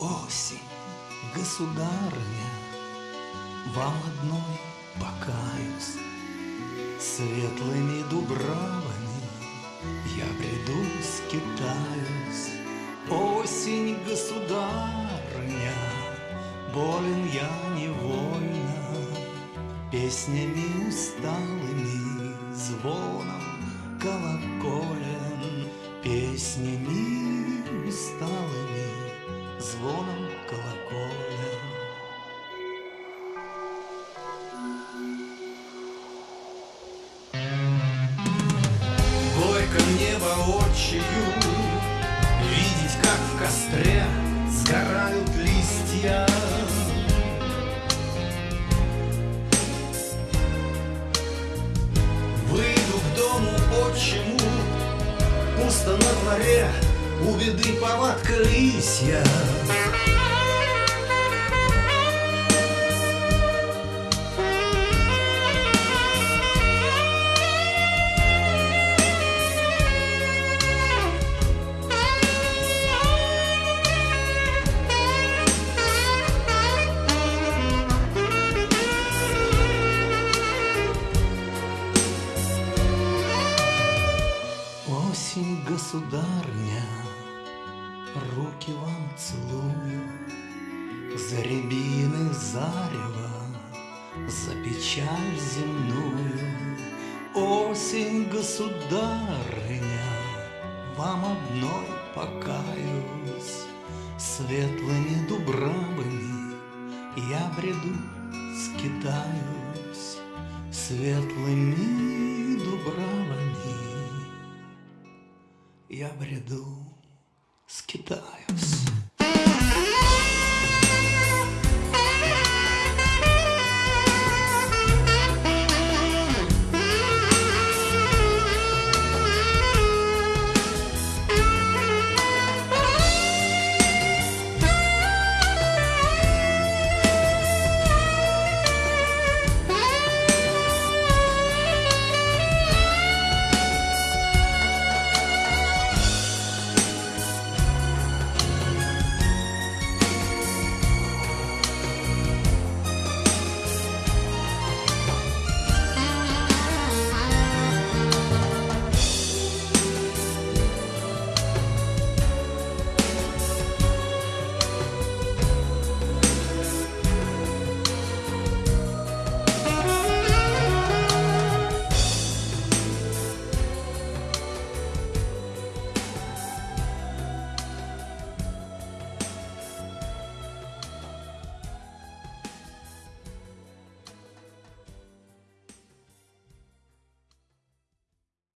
Осень, государня, вам одной покаюсь. Светлыми дубравами я бреду скитаюсь. Осень, государь государыня, Болен я невольно, Песнями усталыми, Звоном колоколен, Песнями усталыми, Звоном колоколен. Горько мне воочию Видеть, как в костре Сгорают листья Выйду к дому отчиму Пусто на дворе У беды повадка лисья Осень, государня, руки вам целую За рябины зарева, за печаль земную. Осень, государыня, вам одной покаюсь, Светлыми дубравами я бреду, скитаюсь, Светлыми дубравами я бреду, скитаюсь.